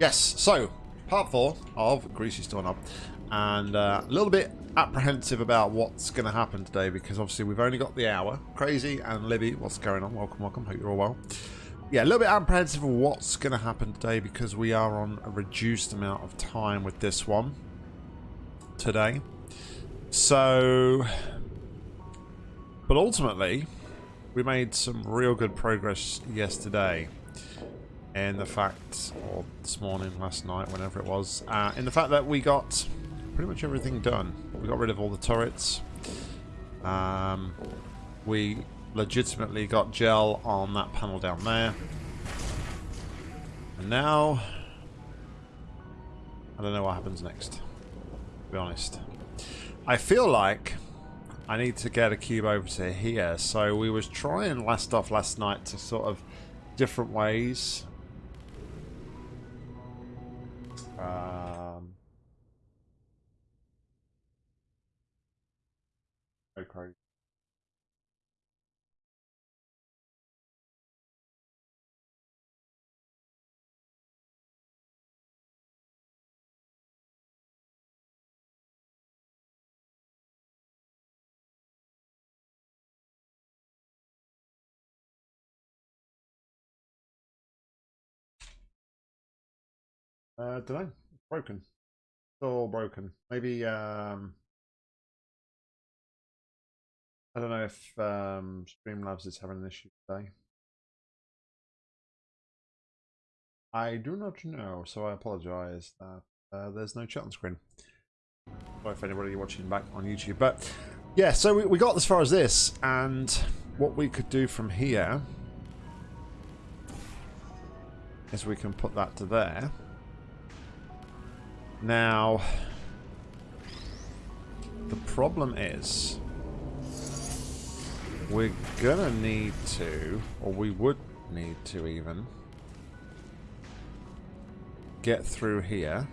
Yes, so part four of Greasiest Doorknob, and uh, a little bit apprehensive about what's going to happen today because obviously we've only got the hour. Crazy and Libby, what's going on? Welcome, welcome. Hope you're all well. Yeah, a little bit apprehensive of what's going to happen today because we are on a reduced amount of time with this one today. So, but ultimately, we made some real good progress yesterday in the fact, or this morning, last night, whenever it was, uh, in the fact that we got pretty much everything done. We got rid of all the turrets. Um, we legitimately got gel on that panel down there. And now, I don't know what happens next, to be honest. I feel like I need to get a cube over to here. So we was trying last off last night to sort of different ways um, Uh, don't know. Broken. All broken. Maybe um, I don't know if um, Streamlabs is having an issue today. I do not know, so I apologise that uh, there's no chat on screen. Sorry if anybody watching back on YouTube, but yeah. So we, we got as far as this, and what we could do from here is we can put that to there. Now, the problem is we're gonna need to, or we would need to even, get through here.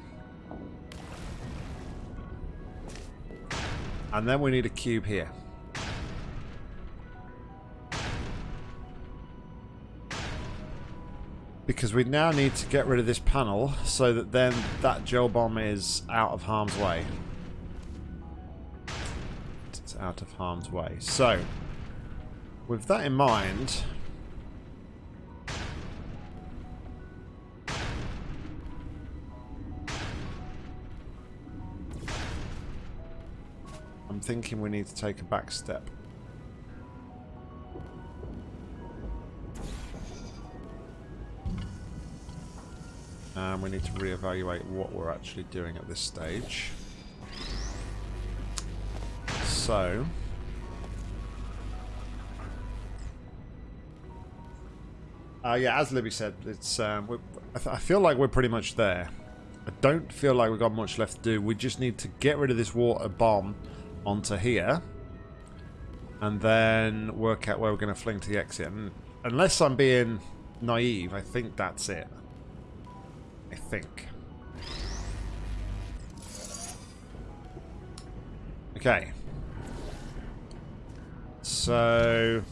And then we need a cube here. Because we now need to get rid of this panel so that then that gel bomb is out of harm's way. It's out of harm's way. So, with that in mind, I'm thinking we need to take a back step. We need to reevaluate what we're actually doing at this stage. So... Uh, yeah, as Libby said, it's um, I, I feel like we're pretty much there. I don't feel like we've got much left to do. We just need to get rid of this water bomb onto here. And then work out where we're going to fling to the exit. And unless I'm being naive, I think that's it. I think. Okay. So...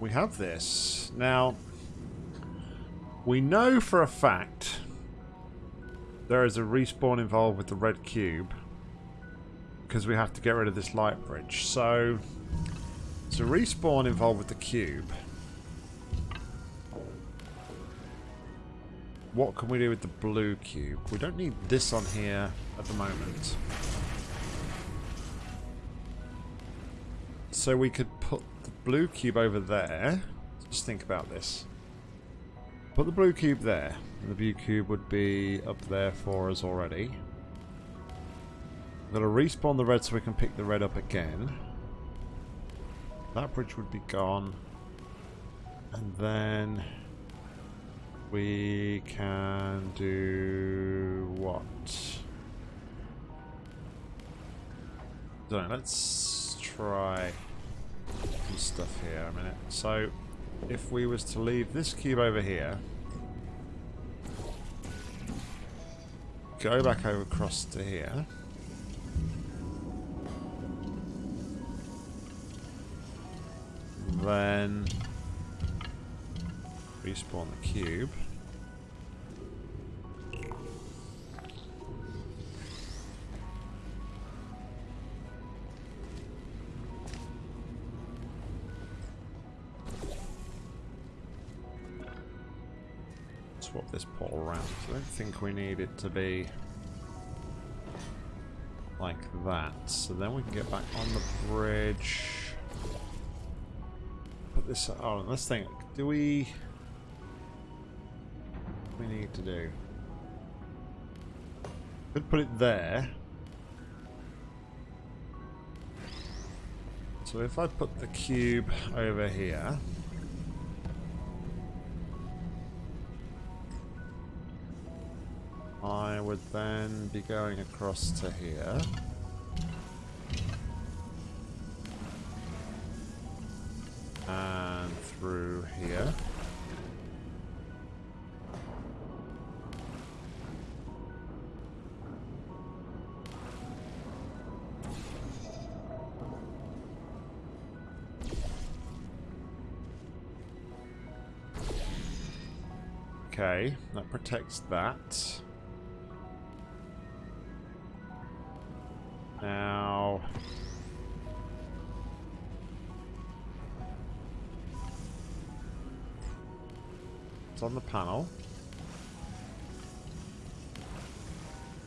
We have this. Now, we know for a fact there is a respawn involved with the red cube because we have to get rid of this light bridge. So, there's a respawn involved with the cube. What can we do with the blue cube? We don't need this on here at the moment. So we could put the blue cube over there. Just think about this. Put the blue cube there. The blue cube would be up there for us already. I'm going to respawn the red so we can pick the red up again. That bridge would be gone. And then we can do what? Know, let's try some stuff here a minute. So, if we was to leave this cube over here, go back over across to here. Then respawn the cube. Don't think we need it to be like that. So then we can get back on the bridge. Put this on. Let's think. Do we... we need to do? Could put it there. So if I put the cube over here... I would then be going across to here. And through here. Okay, that protects that. Now... It's on the panel.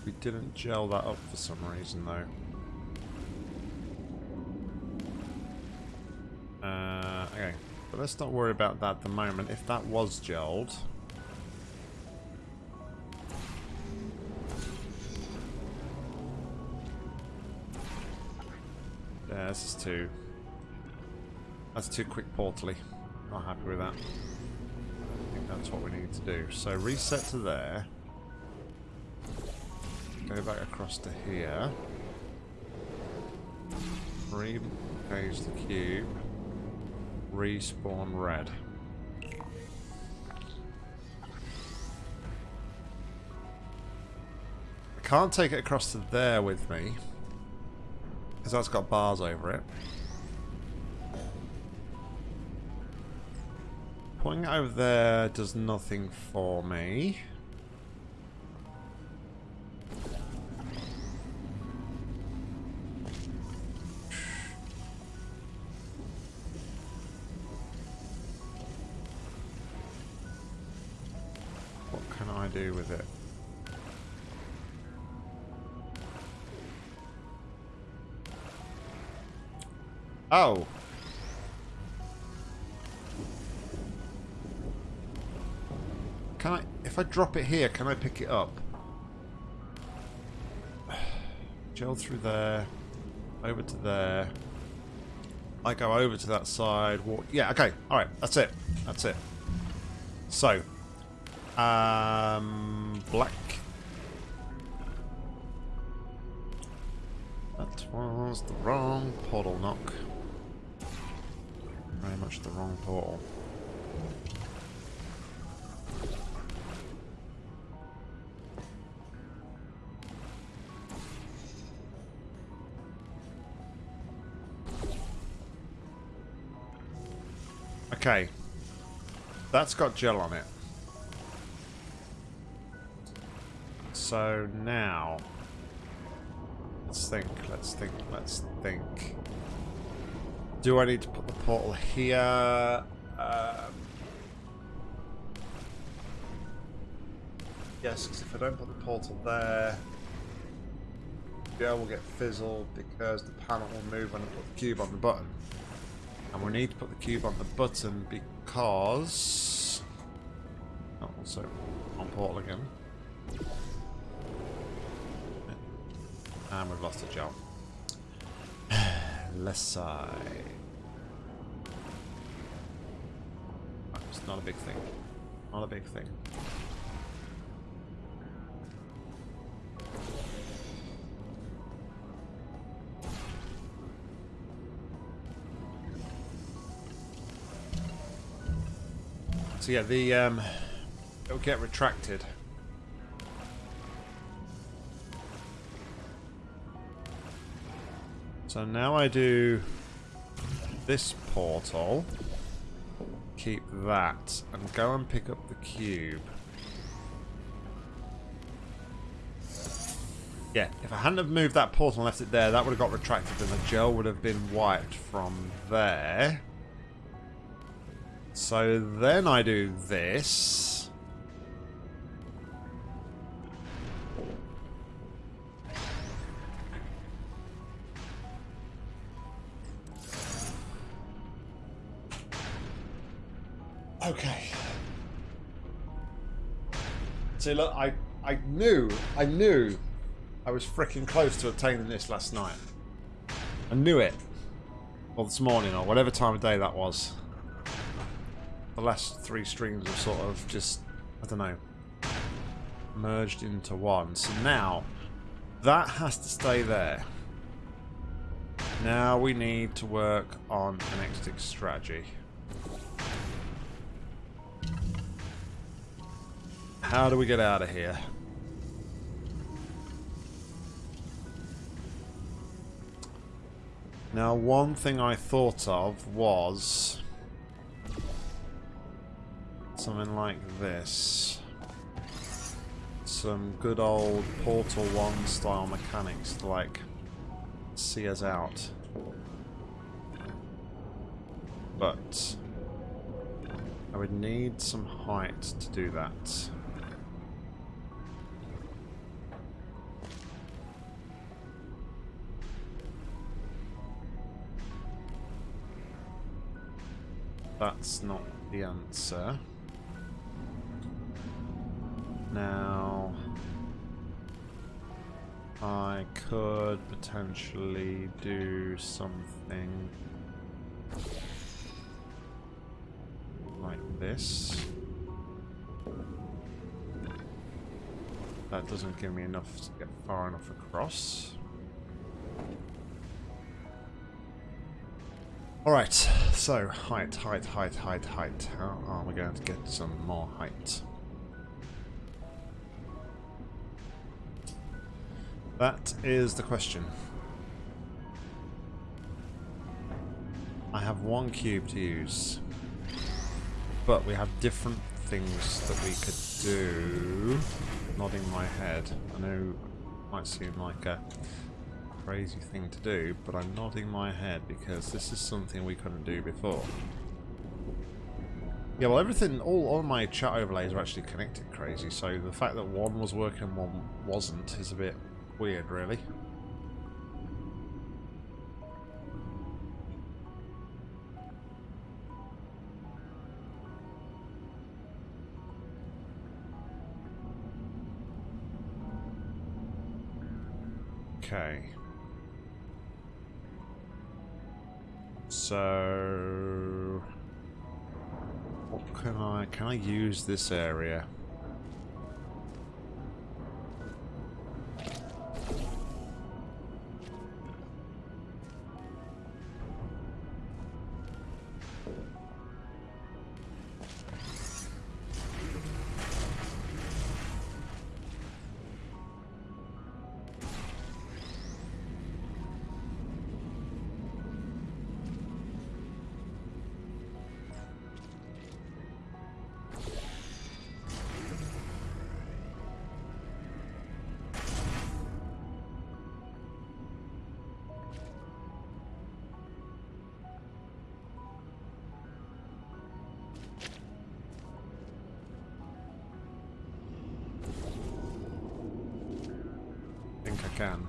We didn't gel that up for some reason though. Uh, okay, but let's not worry about that at the moment. If that was gelled... this is too... That's too quick portally. Not happy with that. I think that's what we need to do. So reset to there. Go back across to here. Re-page the cube. Respawn red. I can't take it across to there with me. Because that's got bars over it. Putting it over there does nothing for me. Oh. Can I, if I drop it here, can I pick it up? Gel through there, over to there. I go over to that side. Walk, yeah, okay, alright, that's it. That's it. So, um, black. That was the wrong portal knock. The wrong portal. Okay. That's got gel on it. So now... Let's think, let's think, let's think. Do I need to put the portal here? Um, yes, because if I don't put the portal there, yeah, we'll get fizzled because the panel will move when I put the cube on the button. And we need to put the cube on the button because... Oh, also on portal again. And we've lost a job. Left side. Not a big thing. Not a big thing. So yeah, the um, it'll get retracted. So now I do this portal, keep that, and go and pick up the cube. Yeah, if I hadn't have moved that portal and left it there, that would have got retracted and the gel would have been wiped from there. So then I do this. See, look, I, I knew, I knew I was freaking close to obtaining this last night. I knew it. Or this morning, or whatever time of day that was. The last three streams have sort of just, I don't know, merged into one. So now, that has to stay there. Now we need to work on an exit strategy. How do we get out of here? Now, one thing I thought of was something like this. Some good old Portal 1 style mechanics to like see us out. But I would need some height to do that. That's not the answer. Now, I could potentially do something like this. That doesn't give me enough to get far enough across. Alright, so height, height, height, height, height. How are we going to get some more height? That is the question. I have one cube to use. But we have different things that we could do. Nodding my head. I know it might seem like a crazy thing to do, but I'm nodding my head because this is something we couldn't do before. Yeah, well everything, all, all my chat overlays are actually connected crazy, so the fact that one was working and one wasn't is a bit weird, really. Use this area? Can.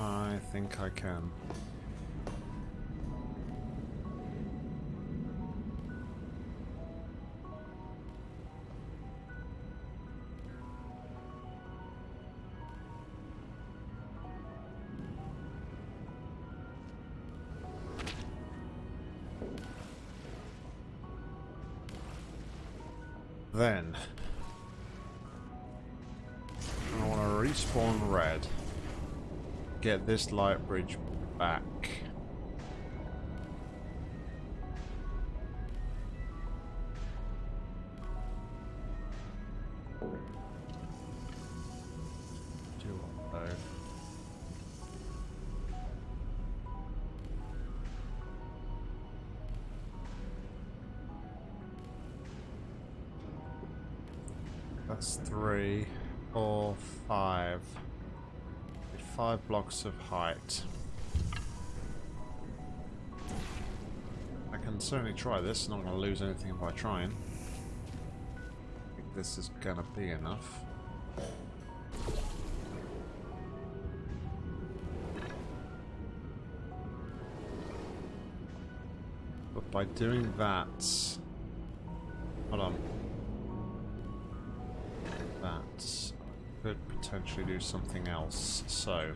I think I can. Then, respawn red. Get this light bridge back. Blocks of height. I can certainly try this, not going to lose anything by trying. I think this is going to be enough. But by doing that... Hold on. That could potentially do something else. So,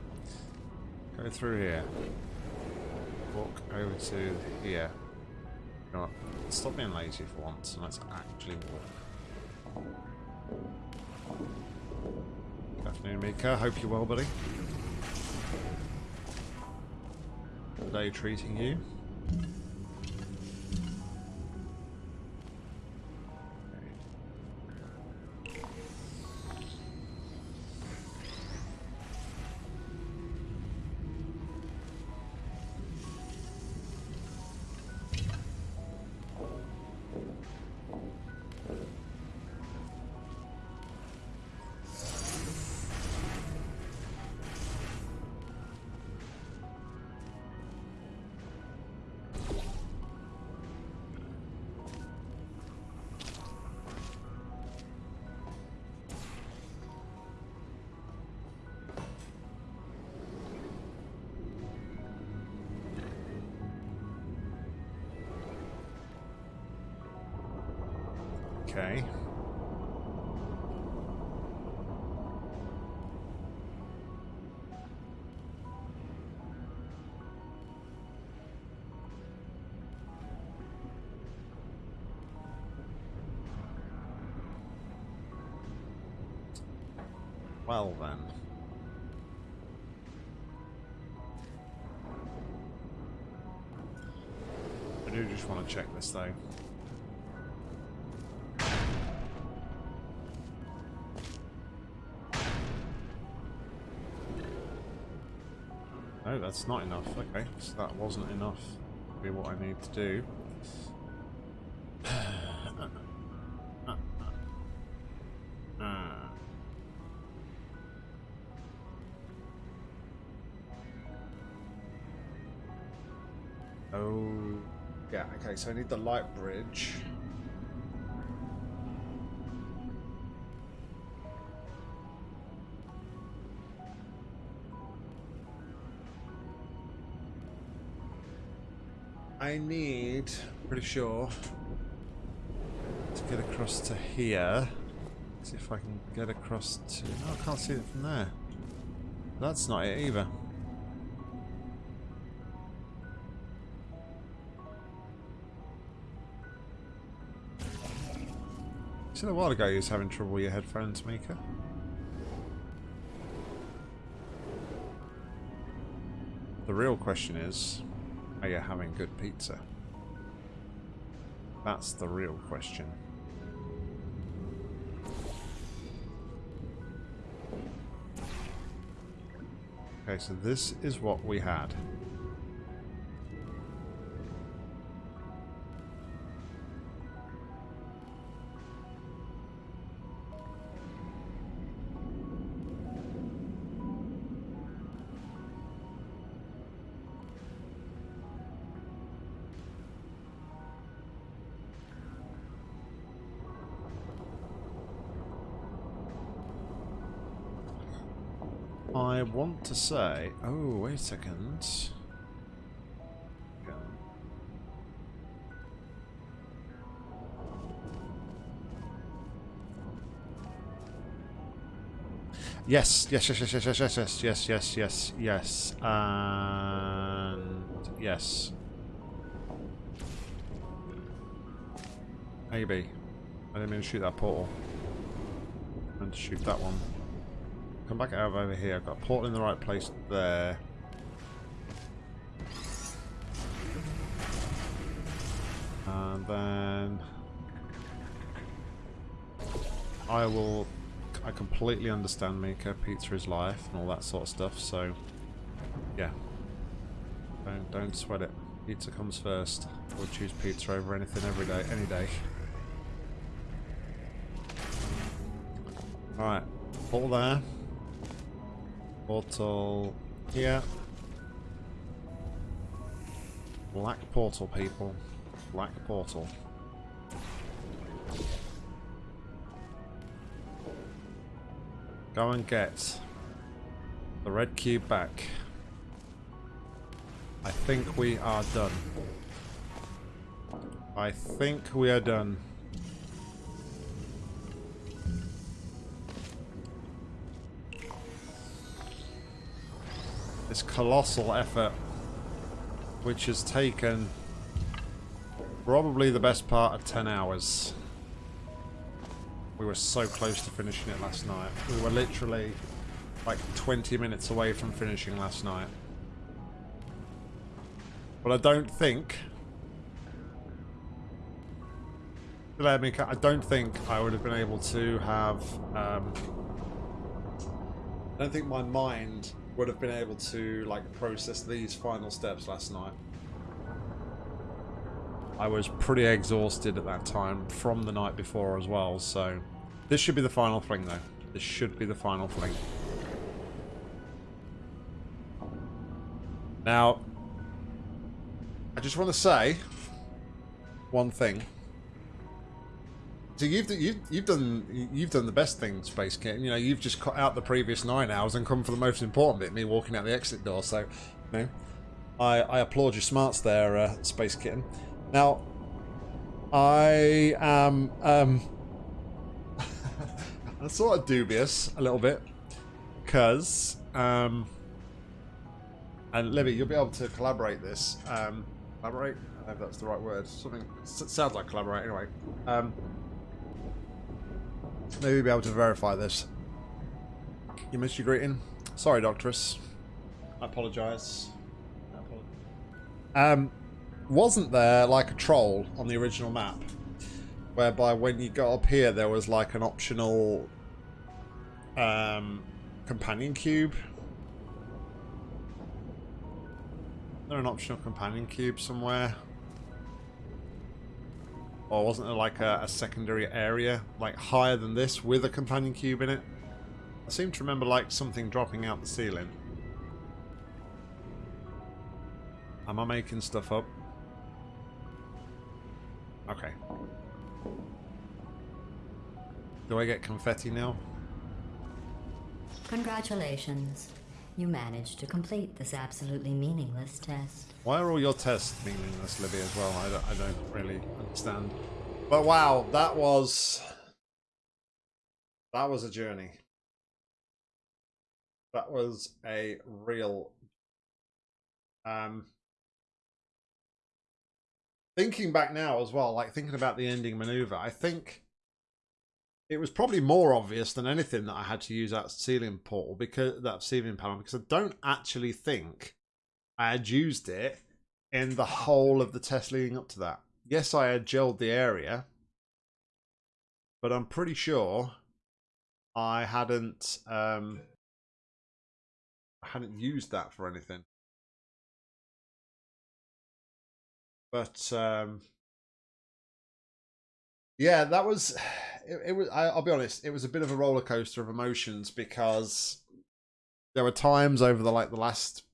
go through here. Walk over to here. You know what? Stop being lazy for once and let's actually walk. Good afternoon, Mika. Hope you're well, buddy. Day treating you. Okay. Well then. I do just want to check this though. That's not enough. Okay, so that wasn't enough to be what I need to do. Oh, yeah, okay, so I need the light bridge. I need, pretty sure, to get across to here. See if I can get across to... I can't see it from there. That's not it either. Said a while ago you was having trouble with your headphones, Mika. The real question is, are you having good pizza? That's the real question. Okay, so this is what we had. I want to say... Oh, wait a second. Yes, yes, yes, yes, yes, yes, yes, yes, yes, yes, yes, yes, and yes. Maybe. I didn't mean to shoot that portal. I meant to shoot that one. Come back out over here. I've got a portal in the right place there. And then I will I completely understand Mika, pizza is life and all that sort of stuff, so yeah. Don't don't sweat it. Pizza comes first. We'll choose pizza over anything every day any day. Alright. Portal there. Portal here. Black portal people. Black portal. Go and get the red cube back. I think we are done. I think we are done. This colossal effort, which has taken probably the best part of 10 hours. We were so close to finishing it last night. We were literally like 20 minutes away from finishing last night. But I don't think... I don't think I would have been able to have... Um, I don't think my mind would have been able to like process these final steps last night. I was pretty exhausted at that time from the night before as well, so this should be the final thing though. This should be the final thing. Now, I just want to say one thing. So you've you've you've done you've done the best thing, Space Kit. You know, you've just cut out the previous nine hours and come for the most important bit, me walking out the exit door. So, you know, I I applaud your smarts there, uh, Space Kitten. Now, I am um, I'm sort of dubious a little bit because um, and Libby, you'll be able to collaborate this. Um, collaborate? I don't know if that's the right word. Something sounds like collaborate anyway. Um, maybe be able to verify this. You missed your greeting. Sorry, Doctoress. I apologise. Um, wasn't there like a troll on the original map? Whereby when you got up here there was like an optional um, companion cube there an optional companion cube somewhere? Or wasn't there like a, a, secondary area, like higher than this, with a companion cube in it? I seem to remember like something dropping out the ceiling. Am I making stuff up? Okay. Do I get confetti now? Congratulations. You managed to complete this absolutely meaningless test. Why are all your tests meaningless, Libby, as well? I don't, I don't really understand. But wow, that was... That was a journey. That was a real... Um, thinking back now as well, like thinking about the ending maneuver, I think it was probably more obvious than anything that I had to use that ceiling portal because that ceiling panel because I don't actually think I had used it in the whole of the test leading up to that. Yes, I had gelled the area, but I'm pretty sure I hadn't um, I hadn't used that for anything. But um, yeah, that was it, it was. I, will be honest. It was a bit of a roller coaster of emotions because there were times over the like the last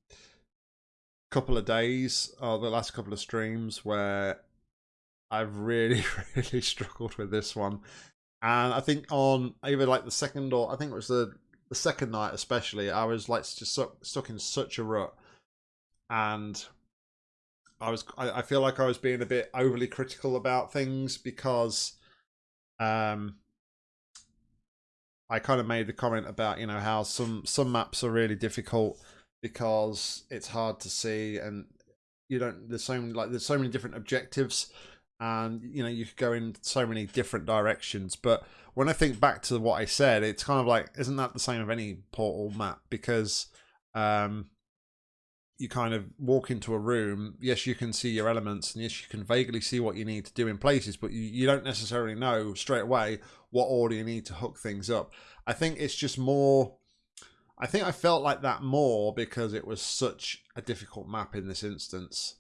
couple of days or the last couple of streams where I've really really struggled with this one, and I think on either like the second or I think it was the the second night especially, I was like just stuck, stuck in such a rut, and I was I, I feel like I was being a bit overly critical about things because um, I kind of made the comment about you know how some some maps are really difficult because it's hard to see and you don't there's so many like there's so many different objectives and you know you could go in so many different directions. But when i think back to what i said it's kind of like isn't that the same of any portal map? Because um you kind of walk into a room yes you can see your elements and yes you can vaguely see what you need to do in places but you, you don't necessarily know straight away what order you need to hook things up. I think it's just more i think i felt like that more because it was such a difficult map in this instance.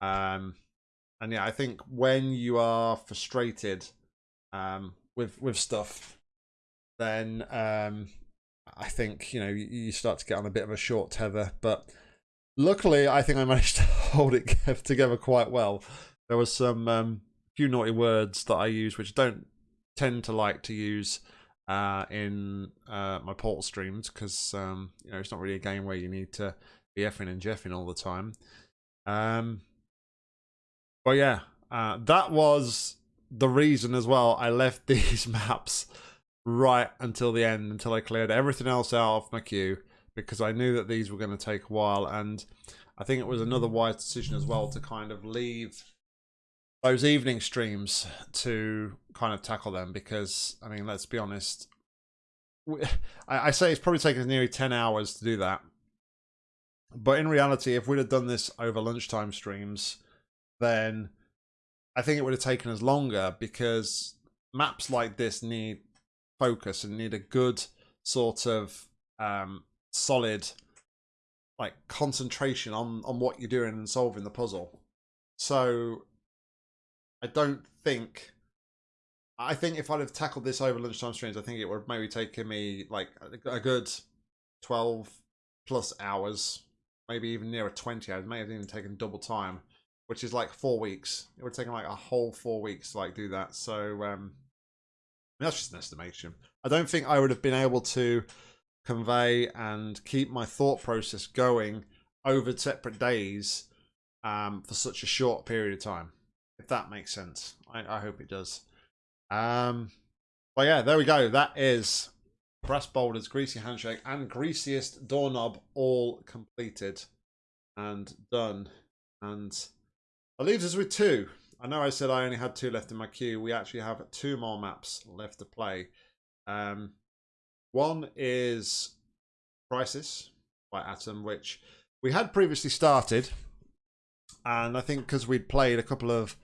Um and yeah i think when you are frustrated um with with stuff then um i think you know you, you start to get on a bit of a short tether but Luckily, I think I managed to hold it together quite well. There was some um, few naughty words that I use, which I don't tend to like to use uh, in uh, my Portal streams because um, you know it's not really a game where you need to be effing and jeffing all the time. Um, but yeah, uh, that was the reason as well. I left these maps right until the end, until I cleared everything else out of my queue because I knew that these were going to take a while, and I think it was another wise decision as well to kind of leave those evening streams to kind of tackle them because I mean, let's be honest. I, say it's probably taken nearly ten hours to do that, but in reality, if we'd have done this over lunchtime streams, then I think it would have taken us longer because maps like this need focus and need a good sort of um, solid like concentration on on what you're doing and solving the puzzle. So I don't think I think if I'd have tackled this over lunchtime streams, I think it would have maybe taken me like a good 12 plus hours, maybe even nearer 20 hours, may have even taken double time, which is like four weeks. It would have taken like a whole four weeks to like do that. So um, that's just an estimation. I don't think I would have been able to convey and keep my thought process going over separate days um, for such a short period of time. If that makes sense. I, I hope it does. Um, but yeah, there we go. That is Brass Boulders, Greasy Handshake, and Greasiest Doorknob all completed and done. And that leaves us with two. I know I said I only had two left in my queue. We actually have two more maps left to play. Um, one is Crisis by Atom, which we had previously started. And I think because we'd played a couple of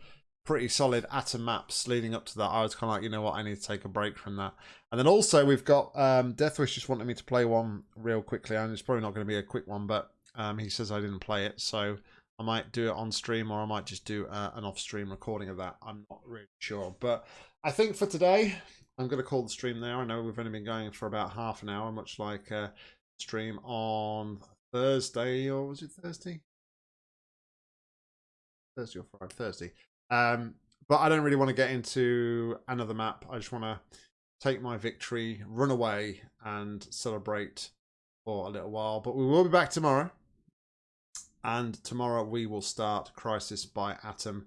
pretty solid Atom maps leading up to that, I was kind of like, you know what, I need to take a break from that. And then also we've got um, Deathwish just wanted me to play one real quickly. And it's probably not going to be a quick one, but um, he says I didn't play it. So I might do it on stream or I might just do uh, an off stream recording of that. I'm not really sure. But I think for today, I'm going to call the stream there. I know we've only been going for about half an hour, much like a stream on Thursday, or was it Thursday? Thursday or Friday? Thursday. Um, but I don't really want to get into another map. I just want to take my victory, run away, and celebrate for a little while. But we will be back tomorrow. And tomorrow we will start Crisis by Atom.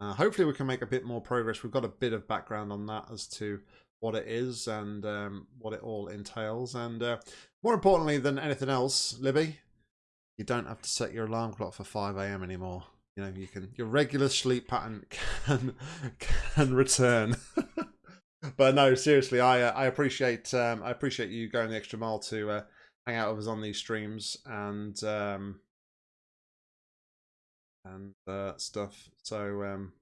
Uh, hopefully we can make a bit more progress. We've got a bit of background on that as to what it is and um, what it all entails. And uh, more importantly than anything else, Libby, you don't have to set your alarm clock for 5 a.m. anymore. You know, you can your regular sleep pattern can can return. but no, seriously, I uh, I appreciate um, I appreciate you going the extra mile to uh, hang out with us on these streams and um, and uh, stuff. So um,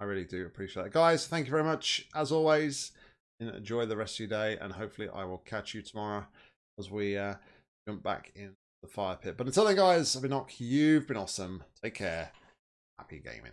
I really do appreciate it. Guys, thank you very much. As always, enjoy the rest of your day, and hopefully I will catch you tomorrow as we uh, jump back in the fire pit. But until then, guys, I've been Nock. You've been awesome. Take care. Happy gaming.